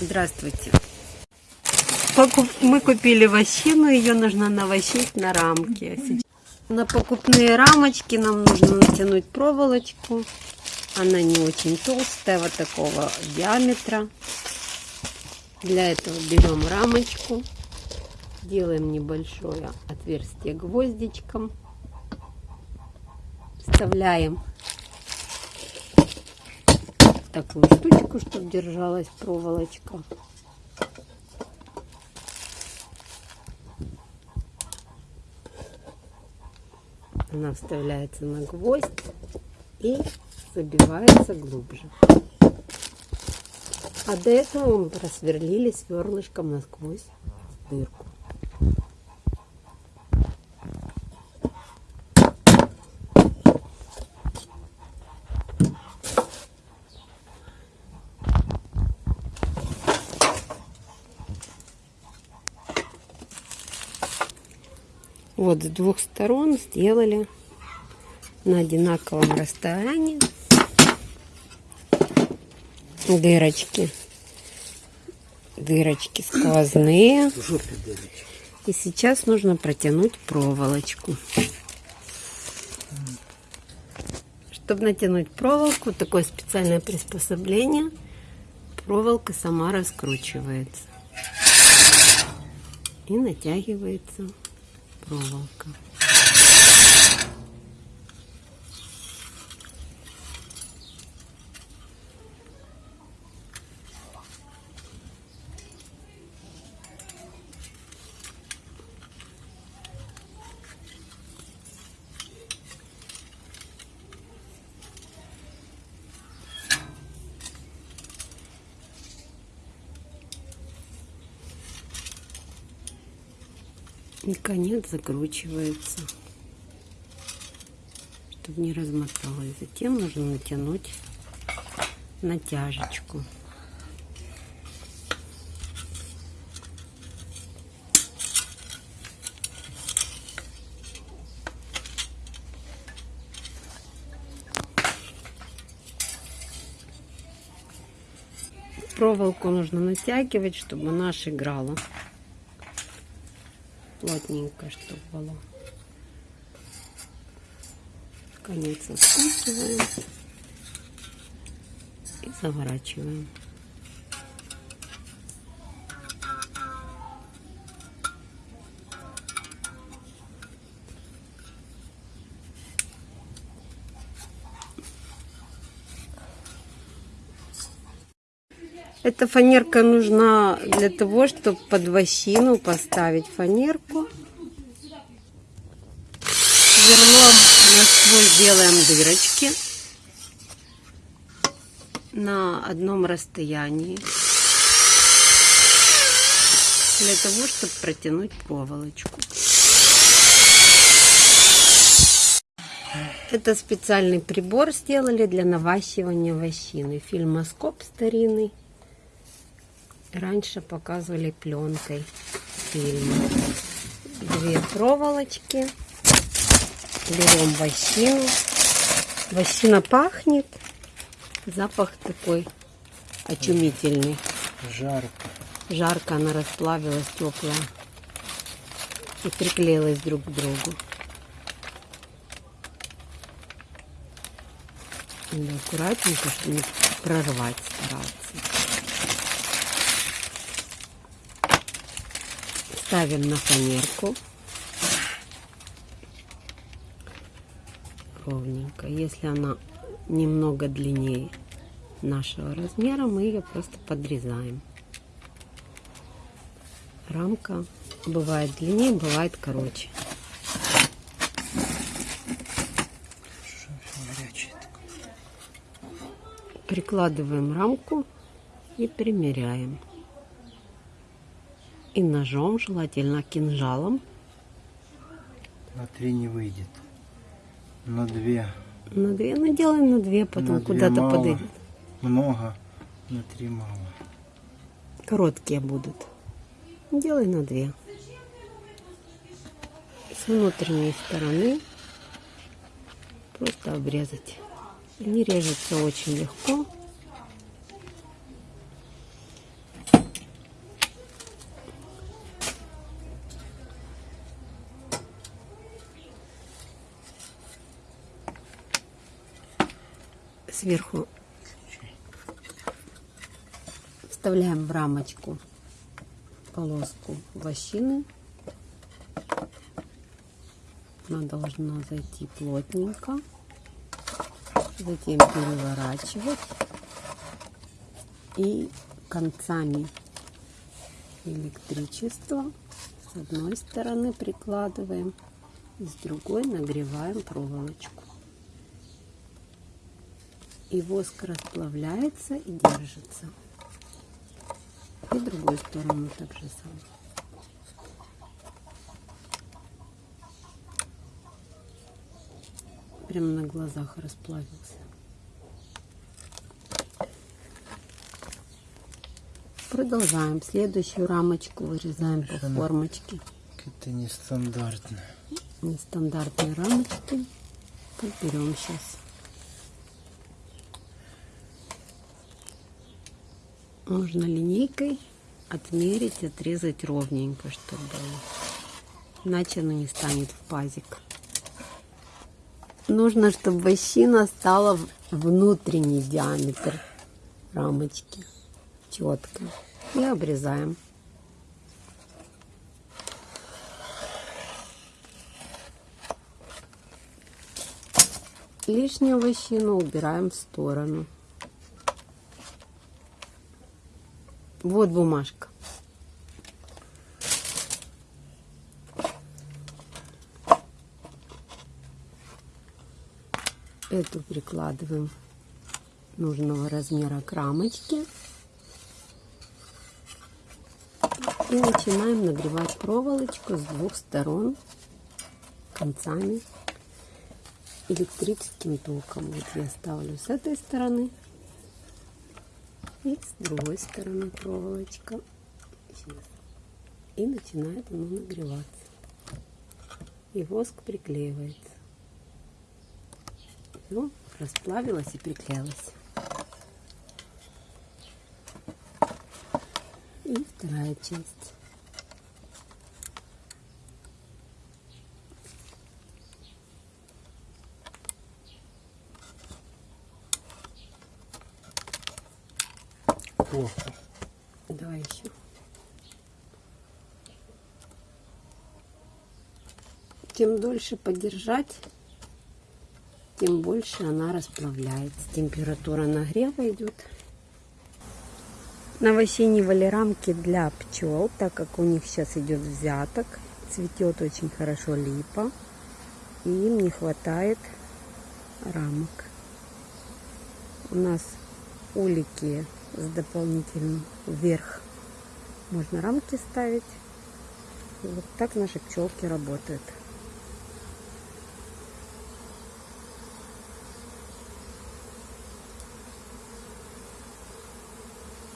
Здравствуйте. Мы купили вощину, ее нужно навощить на. Сейчас- На покупные рамочки нам нужно натянуть проволочку. Она не очень толстая, вот такого диаметра. Для этого берем рамочку, делаем небольшое отверстие гвоздичком, вставляем такую штучку, чтобы держалась проволочка. Она вставляется на гвоздь и забивается глубже. А до этого мы просверлили сверлышком насквозь дырку. Вот с двух сторон сделали на одинаковом расстоянии дырочки. Дырочки сквозные. И сейчас нужно протянуть проволочку. Чтобы натянуть проволоку, такое специальное приспособление, проволока сама раскручивается. И натягивается проволока. И конец закручивается, чтобы не размоталось. Затем нужно натянуть натяжечку. Проволоку нужно натягивать, чтобы она играла плотненько, чтобы было. Конец откусываем и заворачиваем. Эта фанерка нужна для того, чтобы под вощину поставить фанерку. Сверлом насквозь делаем дырочки на одном расстоянии для того, чтобы протянуть проволочку. Это специальный прибор сделали для наващивания вощины. Фильмоскоп старинный. Раньше показывали пленкой фильмы. Две проволочки. Берем вощину. Вощина пахнет. Запах такой очумительный. Жарко. Жарко она расплавилась, теплая. И приклеилась друг к другу. Надо аккуратненько, чтобы не прорвать стараться. Ставим на фанерку. Ровненько. Если она немного длиннее нашего размера, мы ее просто подрезаем. Рамка бывает длиннее, бывает короче. Прикладываем рамку и примеряем. И ножом, желательно кинжалом, На три не выйдет. На две. на две, ну делаем на две, потом куда-то подойдет. Много. На три мало. Короткие будут. Делай на две. С внутренней стороны просто обрезать. Они режутся очень легко. Сверху вставляем в рамочку полоску вощины. Она должна зайти плотненько. Затем переворачивать. И концами электричества с одной стороны прикладываем, с другой нагреваем проволочку. И воск расплавляется и держится. И другую сторону так же самое. Прямо на глазах расплавился. Продолжаем. Следующую рамочку вырезаем по формочке. Это нестандартно. Нестандартные рамочки. Подберем сейчас. Можно линейкой отмерить, отрезать ровненько, чтобы иначе она не станет в пазик. Нужно, чтобы вощина стала внутренний диаметр рамочки четко. И обрезаем. Лишнюю вощину убираем в сторону. Вот бумажка. Эту прикладываем нужного размера к рамочке. И начинаем нагревать проволочку с двух сторон концами электрическим током. Вот я ставлю с этой стороны и с другой стороны проволочка. И начинает оно нагреваться. И воск приклеивается. Все, расплавилось и приклеилось. И вторая часть. О, Давай еще. Чем дольше подержать, тем больше она расплавляется. Температура нагрева идет. Новосинивали рамки для пчел, так как у них сейчас идет взяток. Цветет очень хорошо липа. И им не хватает рамок. У нас улики с дополнительным вверх можно рамки ставить. Вот так наши пчелки работают.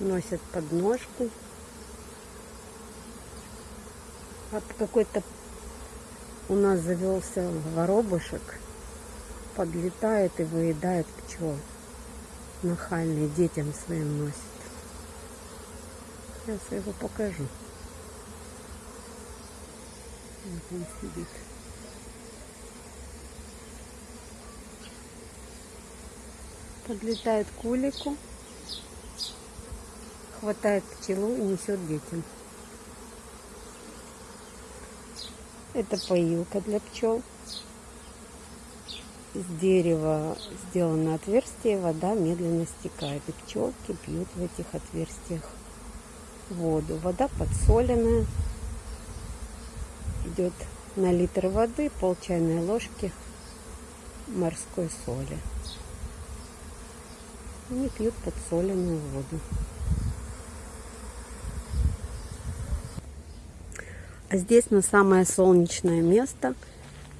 Носят подножку. А какой-то у нас завелся воробушек. Подлетает и выедает пчел нахальный детям своим носит. Сейчас я его покажу. Вот он сидит. Подлетает к улику, хватает пчелу и несет детям. Это поилка для пчел. Из дерева сделано отверстие, вода медленно стекает. И пчелки пьют в этих отверстиях воду. Вода подсоленная. Идет на литр воды пол чайной ложки морской соли. Они пьют подсоленную воду. А здесь на самое солнечное место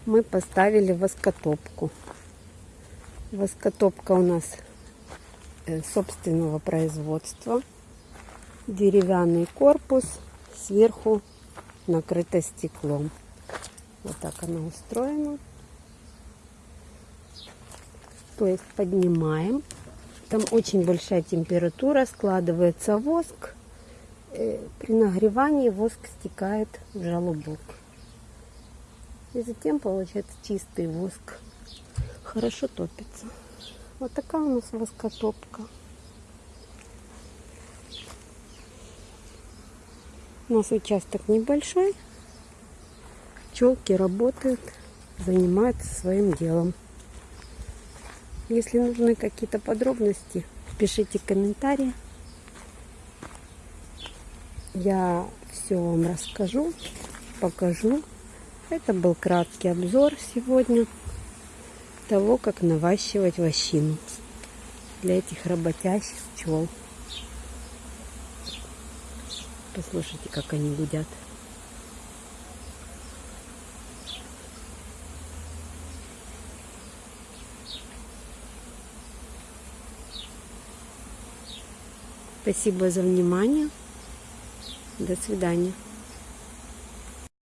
мы поставили воскотопку. Воскотопка у нас э, собственного производства. Деревянный корпус, сверху накрыто стеклом. Вот так она устроена. То есть поднимаем. Там очень большая температура, складывается воск. Э, При нагревании воск стекает в желобок. И затем получается чистый воск. Хорошо топится. Вот такая у нас воскотопка. У нас участок небольшой. Пчелки работают, занимаются своим делом. Если нужны какие-то подробности, пишите комментарии. Я все вам расскажу, покажу. Это был краткий обзор сегодня того, как наващивать вощину для этих работящих пчел. Послушайте, как они гудят. Спасибо за внимание. До свидания.